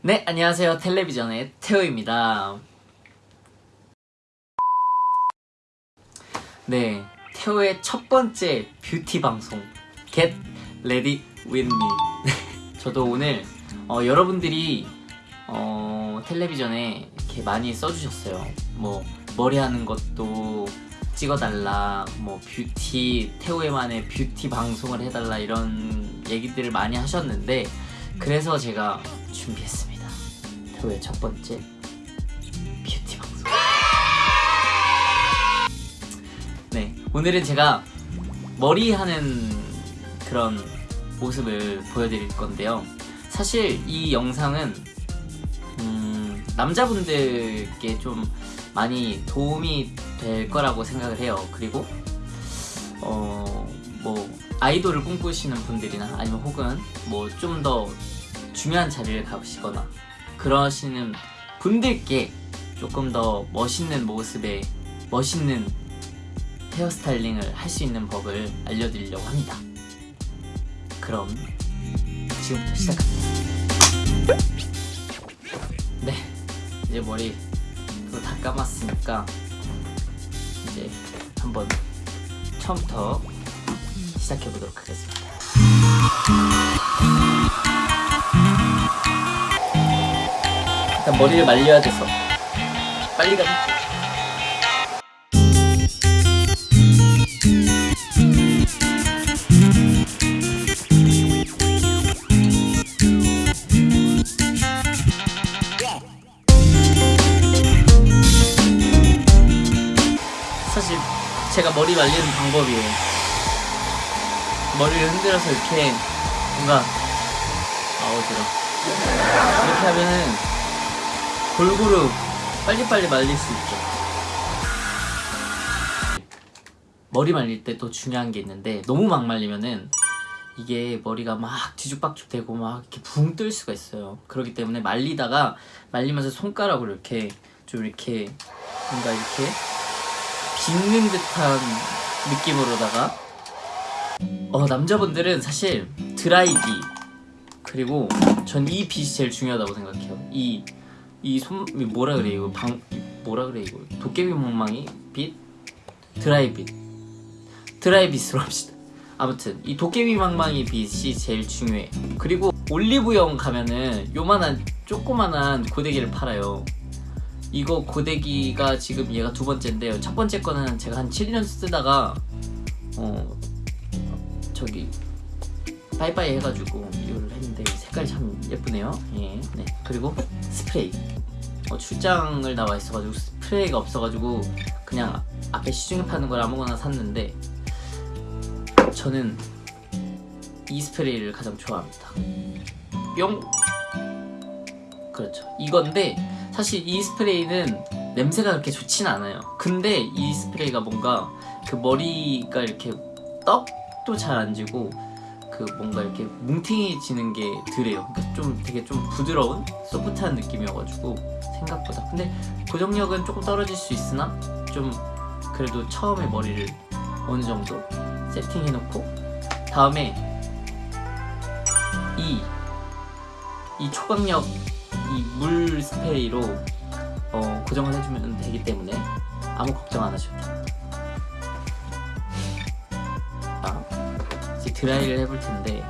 네, 안녕하세요. 텔레비전의 태호입니다. 네, 태호의 첫 번째 뷰티 방송 Get Ready With Me. 저도 오늘 어, 여러분들이 어, 텔레비전에 이렇게 많이 써주셨어요. 뭐 머리 하는 것도 찍어달라, 뭐 뷰티 태호의만의 뷰티 방송을 해달라 이런 얘기들을 많이 하셨는데 그래서 제가 준비했습니다. 태호의 첫 번째 뷰티 방송. 네, 오늘은 제가 머리 하는 그런 모습을 보여드릴 건데요. 사실 이 영상은 음, 남자분들께 좀 많이 도움이 될 거라고 생각을 해요. 그리고 어, 뭐 아이돌을 꿈꾸시는 분들이나 아니면 혹은 뭐 좀 더 중요한 자리를 가시거나 그러시는 분들께 조금 더 멋있는 모습에 멋있는 헤어스타일링을 할 수 있는 법을 알려드리려고 합니다. 그럼 지금부터 시작합니다. 네, 이제 머리 다 감았으니까 이제 한번 처음부터 시작해 보도록 하겠습니다. 일단 머리를 말려야 돼서 빨리 가. 사실 제가 머리 말리는 방법이에요. 머리를 흔들어서 이렇게 뭔가 아우 들어 이렇게 하면은 골고루 빨리빨리 말릴 수 있죠. 머리 말릴 때 또 중요한 게 있는데 너무 막 말리면은 이게 머리가 막 뒤죽박죽 되고 막 이렇게 붕 뜰 수가 있어요. 그렇기 때문에 말리다가 말리면서 손가락으로 이렇게 좀 이렇게 뭔가 이렇게 빗는 듯한 느낌으로다가 어 남자분들은 사실 드라이기 그리고 전이 빛이 제일 중요하다고 생각해요 이 이 손 뭐라 그래 이거 방 뭐라 그래 이거. 도깨비 몽망이 빛 드라이 빛. 드라이 빛으로 합시다. 아무튼 이 도깨비 망망이 빛이 제일 중요해. 그리고 올리브영 가면은 요만한 조그만한 고데기를 팔아요. 이거 고데기가 지금 얘가 두 번째인데요. 첫 번째 거는 제가 한 7년 쓰다가 어 저기 빠이빠이 해가지고 이거를 색깔이 참 예쁘네요. 예, 네. 그리고 스프레이. 어, 출장을 나와 있어가지고 스프레이가 없어가지고 그냥 앞에 시중에 파는 걸 아무거나 샀는데 저는 이 스프레이를 가장 좋아합니다. 뿅! 그렇죠. 이건데 사실 이 스프레이는 냄새가 그렇게 좋진 않아요. 근데 이 스프레이가 뭔가 그 머리가 이렇게 떡도 잘 안 지고 그 뭔가 이렇게 뭉팅해지는 게 덜해요 그러니까 좀 되게 좀 부드러운 소프트한 느낌이어가지고 생각보다 근데 고정력은 조금 떨어질 수 있으나 좀 그래도 처음에 머리를 어느 정도 세팅해놓고 다음에 이 이 초강력 이 물 스프레이로 어, 고정을 해주면 되기 때문에 아무 걱정 안 하셔도 됩니다. 드라이를 해볼 텐데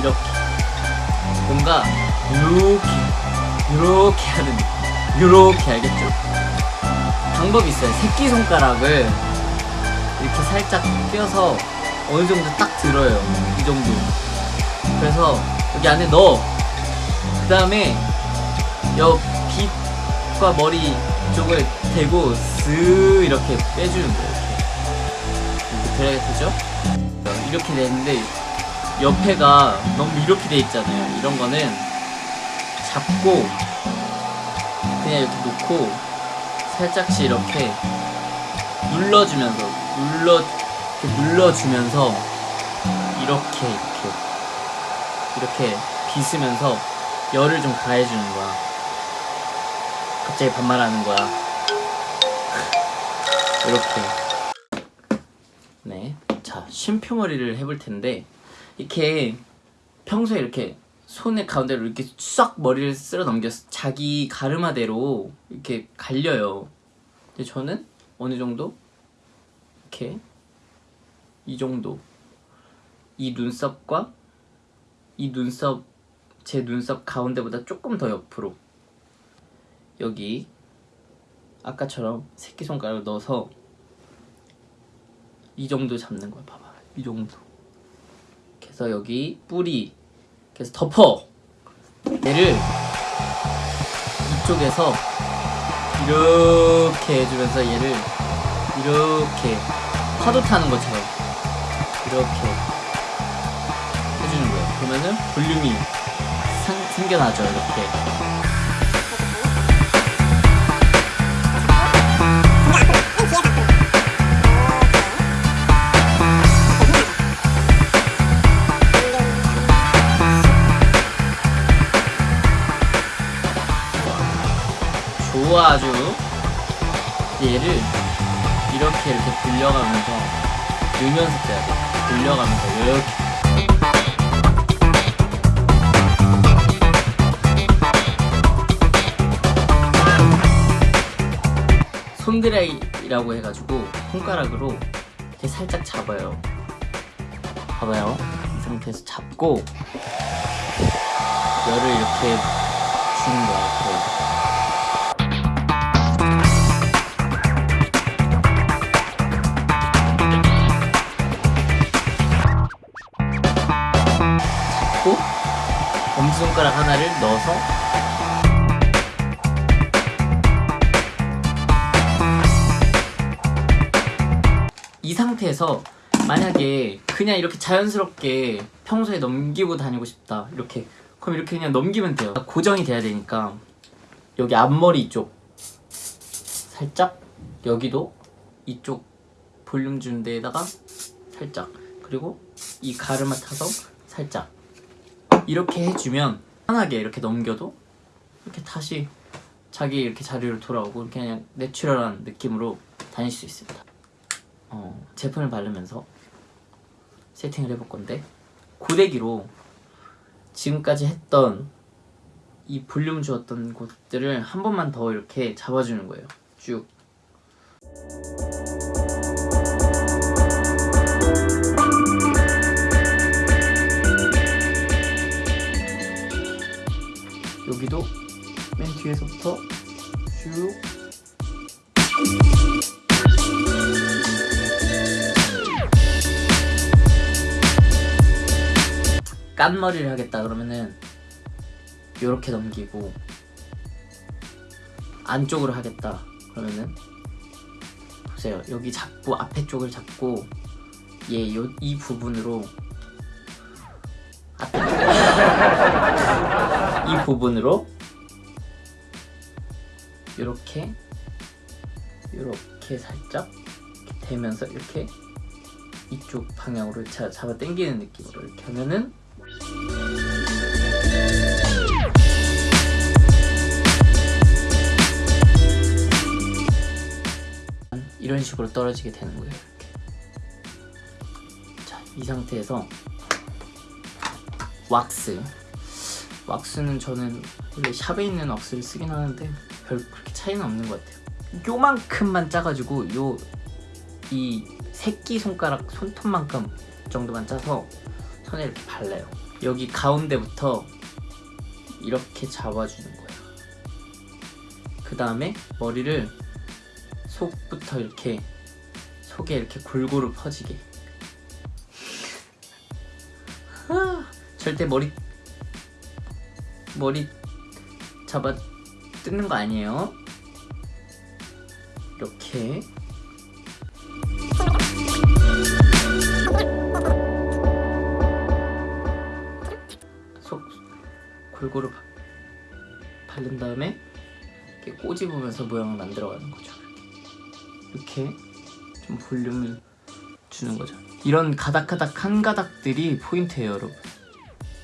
이렇게 뭔가 이렇게 이렇게 하는 이렇게 알겠죠? 방법이 있어요. 새끼 손가락을 이렇게 살짝 껴서 어느 정도 딱 들어요. 이 정도. 그래서 여기 안에 넣어. 그 다음에 여 빛과 머리 쪽을 대고 쓱 이렇게 빼주는 거예요. 이렇게. 이렇게 되죠? 이렇게 되는데 옆에가 너무 이렇게 돼 있잖아요. 이런 거는 잡고 그냥 이렇게 놓고 살짝씩 이렇게 눌러주면서 눌러 눌러주면서 이렇게 이렇게 이렇게 빗으면서 열을 좀 가해주는 거야. 갑자기 반말하는 거야. 이렇게. 네. 자 쉼표머리를 해볼 텐데 이렇게 평소에 이렇게 손의 가운데로 이렇게 싹 머리를 쓸어 넘겨서 자기 가르마대로 이렇게 갈려요 근데 저는 어느 정도 이렇게 이 정도 이 눈썹과 이 눈썹 제 눈썹 가운데보다 조금 더 옆으로 여기 아까처럼 새끼손가락을 넣어서 이 정도 잡는 거야 봐봐. 이 정도. 그래서 여기 뿌리 그래서 덮어. 얘를 이쪽에서 이렇게 해주면서 얘를 이렇게 파도 타는 것처럼 이렇게 해주는 거예요 그러면은 볼륨이 상, 생겨나죠 이렇게 좋아 아주. 얘를 이렇게 이렇게 불려가면서 늘면서 떼야 돼. 불려가면서 이렇게 손드라이라고 해가지고 손가락으로 이렇게 살짝 잡아요. 봐봐요. 이 상태에서 잡고 열을 이렇게 주는 거야 이렇게 잡고 엄지손가락 하나를 넣어서 상태에서 만약에 그냥 이렇게 자연스럽게 평소에 넘기고 다니고 싶다 이렇게. 그럼 이렇게 그냥 넘기면 돼요. 고정이 돼야 되니까 여기 앞머리 이쪽 살짝 여기도 이쪽 볼륨 주는 데에다가 살짝 그리고 이 가르마 타서 살짝 이렇게 해주면 편하게 이렇게 넘겨도 이렇게 다시 자기 이렇게 자리로 돌아오고 그냥 내추럴한 느낌으로 다닐 수 있습니다 어, 제품을 바르면서 세팅을 해볼 건데 고데기로 지금까지 했던 이 볼륨 주었던 곳들을 한 번만 더 이렇게 잡아주는 거예요. 쭉. 여기도 맨 뒤에서부터 쭉 깐머리를 하겠다 그러면은 요렇게 넘기고 안쪽으로 하겠다 그러면은 보세요. 여기 잡고 앞에 쪽을 잡고 얘요이 부분으로 이 부분으로 이렇게 이렇게 살짝 이렇게 대면서 이렇게 이쪽 방향으로 자, 잡아 당기는 느낌으로 이렇게 하면은 이런 식으로 떨어지게 되는 거예요. 이렇게. 자, 이 상태에서 왁스. 왁스는 저는 원래 샵에 있는 왁스를 쓰긴 하는데 별 그렇게 차이는 없는 것 같아요. 요만큼만 짜가지고 요 이 새끼 손가락 손톱만큼 정도만 짜서 손에 이렇게 발라요. 여기 가운데부터 이렇게 잡아주는 거예요. 그 다음에 머리를 속부터 이렇게 속에 이렇게 골고루 퍼지게. 절대 머리 머리 잡아 뜯는 거 아니에요. 이렇게 속 골고루 바, 바른 다음에 이렇게 꼬집으면서 모양을 만들어가는 거죠. 이렇게, 좀 볼륨을 주는 거죠. 이런 가닥가닥 한 가닥들이 포인트예요, 여러분.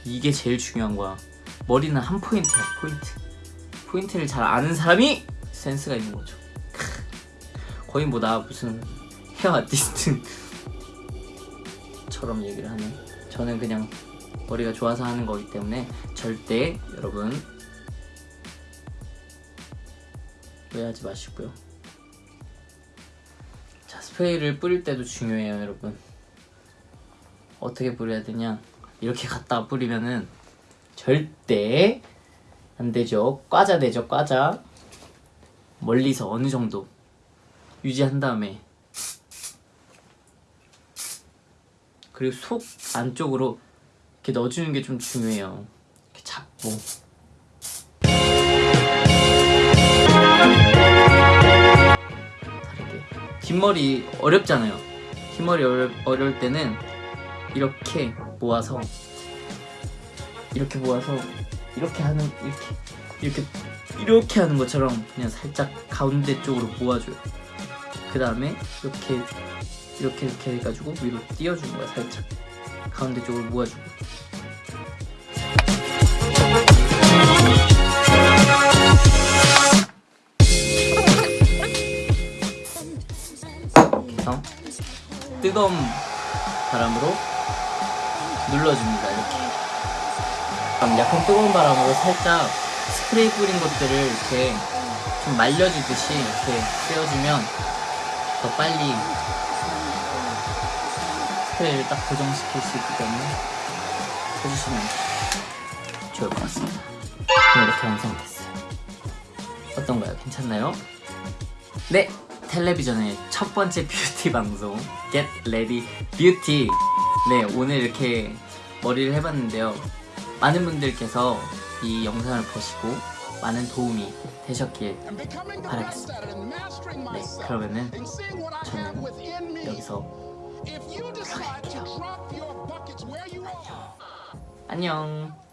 이게 제일 중요한 거야. 머리는 한 포인트야, 포인트. 포인트를 잘 아는 사람이 센스가 있는 거죠. 크. 거의 뭐 나 무슨 헤어 아티스트 것처럼 얘기를 하네. 저는 그냥 머리가 좋아서 하는 거기 때문에 절대 여러분 오해하지 마시고요. 자 스프레이를 뿌릴 때도 중요해요, 여러분. 어떻게 뿌려야 되냐? 이렇게 갖다 뿌리면은 절대 안 되죠. 과자 되죠, 과자. 멀리서 어느 정도 유지한 다음에 그리고 속 안쪽으로 이렇게 넣어주는 게 좀 중요해요. 이렇게 잡고 다르게 뒷머리 어렵잖아요. 뒷머리 어려, 어려울 때는 이렇게 모아서 이렇게 모아서 이렇게 하는 이렇게 이렇게 이렇게 하는 것처럼 그냥 살짝 가운데 쪽으로 모아줘요. 그 다음에 이렇게 이렇게 이렇게 해가지고 위로 띄워주는 거야 살짝 가운데 쪽으로 모아주고 뜨거운 바람으로 눌러줍니다 이렇게 약간 뜨거운 바람으로 살짝 스프레이 뿌린 것들을 이렇게 좀 말려주듯이 이렇게 떼어주면 더 빨리 스프레이를 딱 고정시킬 수 있기 때문에 해주시면 좋을 것 같습니다. 네, 이렇게 완성됐어요. 어떤가요? 괜찮나요? 네! 텔레비전의 첫 번째 뷰티 방송 Get Ready Beauty 네, 오늘 이렇게 머리를 해봤는데요. 많은 분들께서 이 영상을 보시고 많은 도움이 되셨길 바라겠습니다. 네, 그러면은 저는 여기서 안녕.